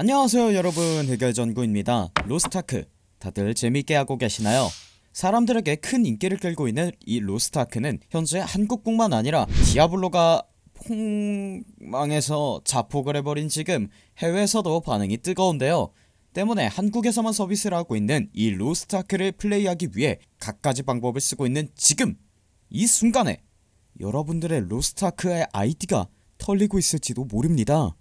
안녕하세요 여러분. 해결전구입니다. 로스타크. 다들 재밌게 하고 계시나요? 사람들에게 큰 인기를 끌고 있는 이 로스타크는 현재 한국뿐만 아니라 디아블로가 폭망해서 자폭을 해버린 지금 해외에서도 반응이 뜨거운데요. 때문에 한국에서만 서비스를 하고 있는 이 로스타크를 플레이하기 위해 갖가지 방법을 쓰고 있는 지금 이 순간에 여러분들의 로스타크의 아이디가 털리고 있을지도 모릅니다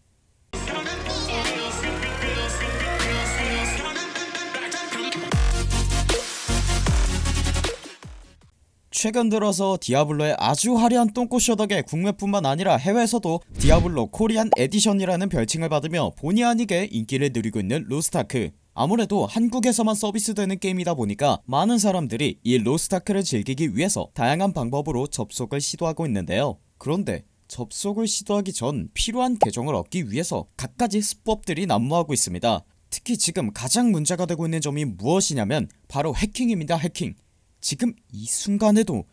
최근 들어서 디아블로의 아주 화려한 똥꼬쇼 덕에 국내뿐만 아니라 해외에서도 디아블로 Korean Edition이라는 별칭을 받으며 본의 아니게 인기를 누리고 있는 로스타크. 아무래도 한국에서만 서비스되는 게임이다 보니까 많은 사람들이 이 로스타크를 즐기기 위해서 다양한 방법으로 접속을 시도하고 있는데요. 그런데 접속을 시도하기 전 필요한 계정을 얻기 위해서 갖가지 수법들이 난무하고 있습니다. 특히 지금 가장 문제가 되고 있는 점이 무엇이냐면 바로 해킹입니다 해킹 지금 이 순간에도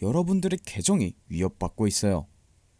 여러분들의 계정이 위협받고 있어요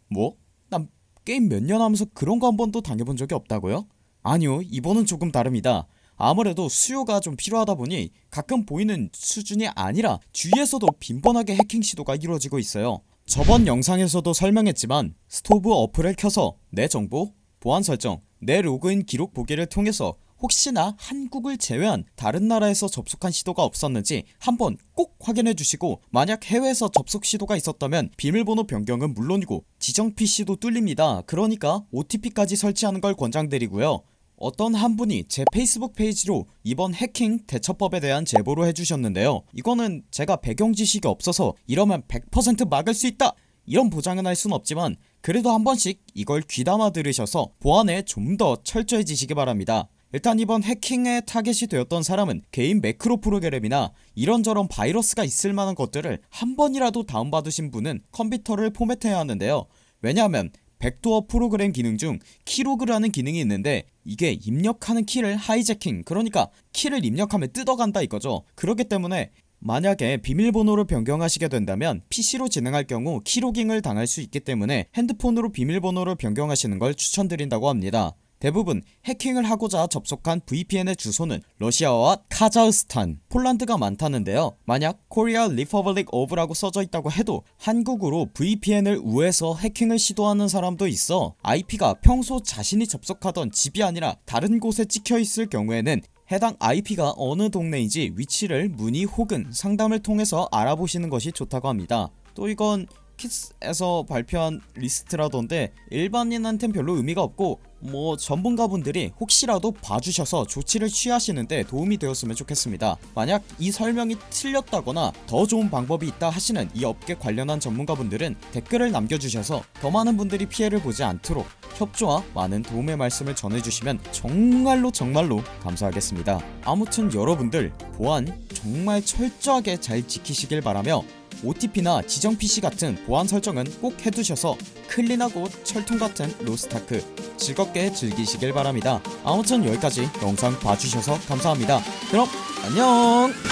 뭐? 난 게임 몇 년 하면서 그런 거 한 번도 당해본 적이 없다고요? 아니요 이번은 조금 다릅니다 아무래도 수요가 좀 필요하다 보니 가끔 보이는 수준이 아니라 주위에서도 빈번하게 해킹 시도가 이루어지고 있어요 저번 영상에서도 설명했지만 스토브 어플을 켜서 내 정보, 보안 설정, 내 로그인 기록 보기를 통해서 혹시나 한국을 제외한 다른 나라에서 접속한 시도가 없었는지 한번 꼭 확인해 주시고 만약 해외에서 접속 시도가 있었다면 비밀번호 변경은 물론이고 지정 PC도 뚫립니다. 그러니까 OTP까지 설치하는 걸 권장드리고요. 어떤 한 분이 제 페이스북 페이지로 이번 해킹 대처법에 대한 제보를 해주셨는데요. 이거는 제가 배경 지식이 없어서 이러면 100% 막을 수 있다! 이런 보장은 할 순 없지만 그래도 한 번씩 이걸 귀담아 들으셔서 보안에 좀 더 철저해지시기 바랍니다 일단 이번 해킹에 타겟이 되었던 사람은 개인 매크로 프로그램이나 이런저런 바이러스가 있을 만한 것들을 한 번이라도 다운받으신 분은 컴퓨터를 포맷해야 하는데요. 왜냐하면 backdoor 프로그램 기능 중 keylog라는 기능이 있는데 이게 입력하는 키를 하이재킹 그러니까 키를 입력하면 뜯어간다 이거죠. 그렇기 때문에 만약에 비밀번호를 변경하시게 된다면 PC로 진행할 경우 keylogging을 당할 수 있기 때문에 핸드폰으로 비밀번호를 변경하시는 걸 추천드린다고 합니다 대부분 해킹을 하고자 접속한 VPN의 주소는 러시아와 카자흐스탄, 폴란드가 많다는데요. 만약 Korea Republic of라고 써져 있다고 해도 한국으로 VPN을 우회해서 해킹을 시도하는 사람도 있어 IP가 평소 자신이 접속하던 집이 아니라 다른 곳에 찍혀 있을 경우에는 해당 IP가 어느 동네인지 위치를 문의 혹은 상담을 통해서 알아보시는 것이 좋다고 합니다. 또 이건 키스에서 발표한 리스트라던데 일반인한텐 별로 의미가 없고 뭐 전문가분들이 혹시라도 봐주셔서 조치를 취하시는데 도움이 되었으면 좋겠습니다 만약 이 설명이 틀렸다거나 더 좋은 방법이 있다 하시는 이 업계 관련한 전문가분들은 댓글을 남겨주셔서 더 많은 분들이 피해를 보지 않도록 협조와 많은 도움의 말씀을 전해주시면 정말로 정말로 감사하겠습니다 아무튼 여러분들 보안 정말 철저하게 잘 지키시길 바라며 OTP나 지정 PC 같은 보안 설정은 꼭 해두셔서 클린하고 철통같은 로스타크 즐겁게 즐기시길 바랍니다. 아무튼 여기까지 영상 봐주셔서 감사합니다. 그럼 안녕